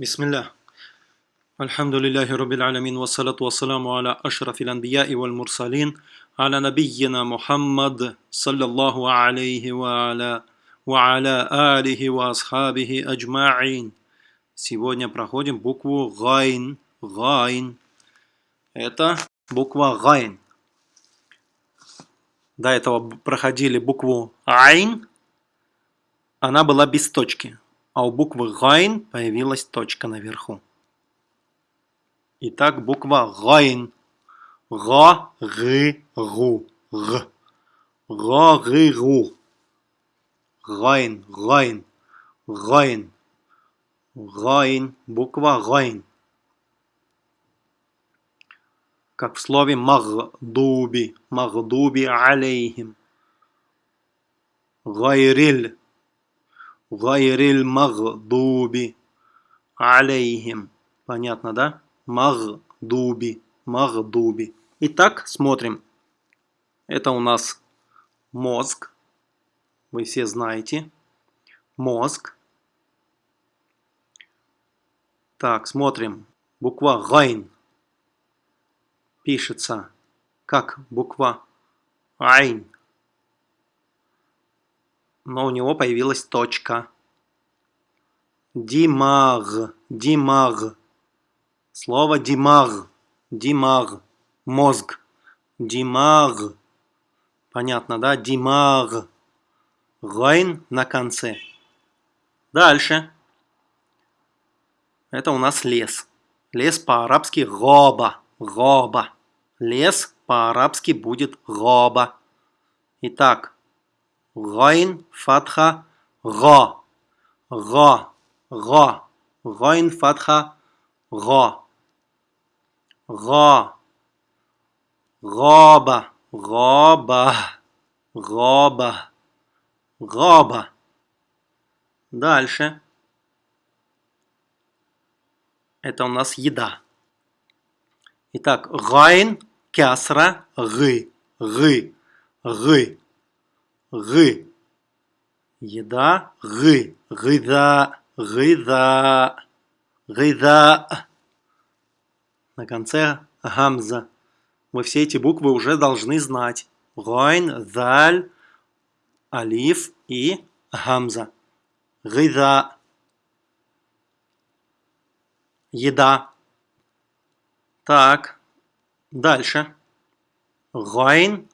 بسم الله الحمد لله رب العالمين والصلاة والسلام على أشرف الأنبياء والمرسلين على نبينا محمد صلى الله عليه وعلى, وعلى آله وأصحابه أجمعين Сегодня проходим букву Гайн. Гайн. Это буква Гайн. До этого проходили букву Айн. Она была без точки А у буквы Гайн появилась точка наверху. Итак, буква Гайн. Га, гы, гу, г. Га, гы, гу. Гайн, гайн, гайн. Гайн, буква Гайн. Как в слове مغضوب، مغضوب عليهم. Гайриль Гайриль магдуби алейхим. Понятно, да? Магдуби. Магдуби. Итак, смотрим. Это у нас мозг. Вы все знаете. Мозг. Так, смотрим. Буква Гайн пишется как буква Айн но у него появилась точка. Димаг, димаг. Слово димаг, димаг, мозг. Димаг. Понятно, да? Димаг. Гайн на конце. Дальше. Это у нас лес. Лес по-арабски غابة. غابة. Лес по-арабски будет غابة. Итак, Гайн, фатха, га. Га, га. Гайн, фатха, га. Га. غابة، غابة، غابة، غابة. Дальше. Это у нас еда. Итак, гайн, кясра, гы, гы, гы. Гы. Еда. Гы. Гыда. Гыда. Гыда. На конце гамза. Мы все эти буквы уже должны знать. Гайн, заль, алиф и гамза. Гыда. Еда. Так. Дальше. Гайн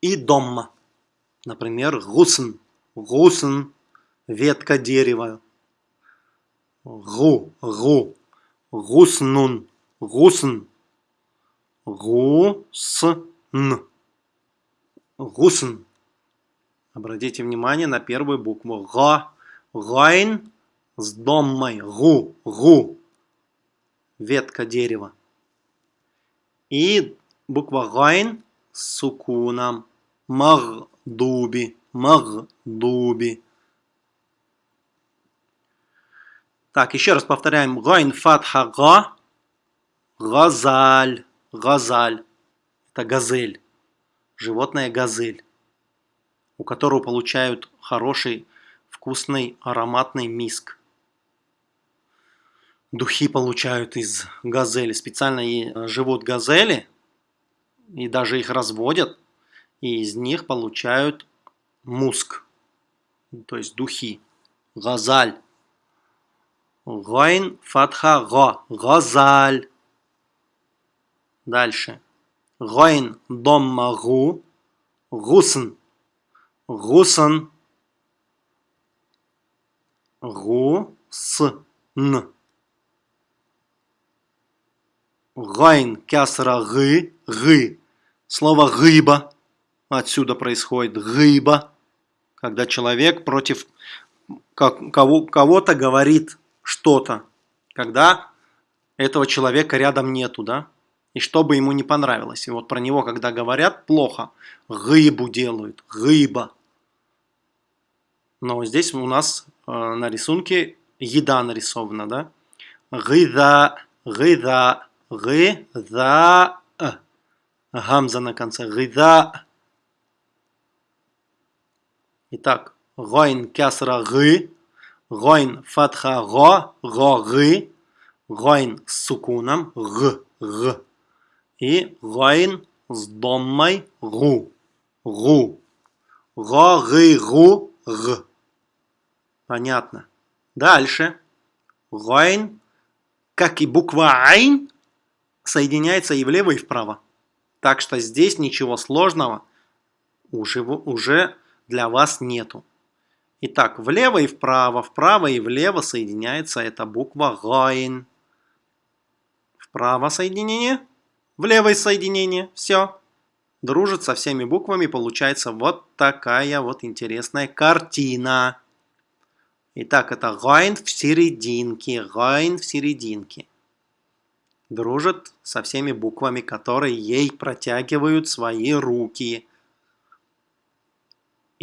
и дом. Например, гусн. Гусн – ветка дерева. Гу, гу. Гуснун. Гусн. غصن. غصن. Обратите внимание на первую букву. Га. Гайн с доммой. Гу. Гу. Ветка дерева. И буква гайн с сукуном. مغضوب، مغضوب. Так, еще раз повторяем. Гайн фатха га, газаль, газаль. Это газель, животное газель, у которого получают хороший, вкусный, ароматный миск. Духи получают из газели. Специально и живут газели, и даже их разводят и из них получают муск, то есть духи. Газаль. Гайн фатха га. غزال. Дальше. Гайн домма гу. غصن. غصن. غصن. Гайн кясра гы. Гы. Слово غيبة Отсюда происходит غيبة, когда человек против кого-то говорит что-то, когда этого человека рядом нету, да, и что бы ему не понравилось. И вот про него, когда говорят плохо, гыбу делают, гыба. Но здесь у нас э, на рисунке еда нарисована, да? Гыда, гыда, гыда, гамза на конце, гыда, Итак, гайн кясра гы, Гойн фатха го, го, гы. Гойн с сукуном, г, г. И гойн с доммой, гу, гу. Го, гы, гу, г. Понятно. Дальше. Гойн, как и буква айн, соединяется и влево, и вправо. Так что здесь ничего сложного уже, уже для вас нету. Итак, влево и вправо, вправо и влево соединяется эта буква гайн. Вправо соединение, влево соединение, все. Дружит со всеми буквами, получается вот такая вот интересная картина. Итак, это гайн в серединке, гайн в серединке. Дружит со всеми буквами, которые ей протягивают свои руки.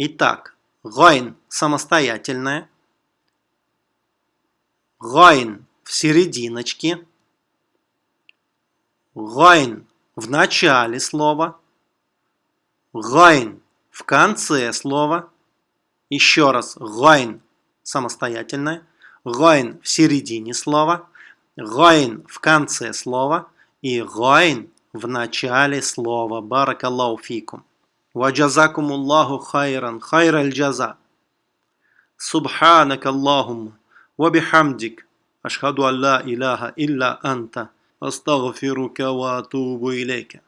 Итак, гайн самостоятельная, гайн в серединочке, гайн в начале слова, гайн в конце слова, еще раз гайн самостоятельная, гайн в середине слова, гайн в конце слова. И гайн в начале слова. بارك الله فيكم. وجزاكم الله خيرا خير الجزاء. سبحانك اللهم وبحمدك أشهد أن لا إله إلا أنت أستغفرك وأتوب إليك.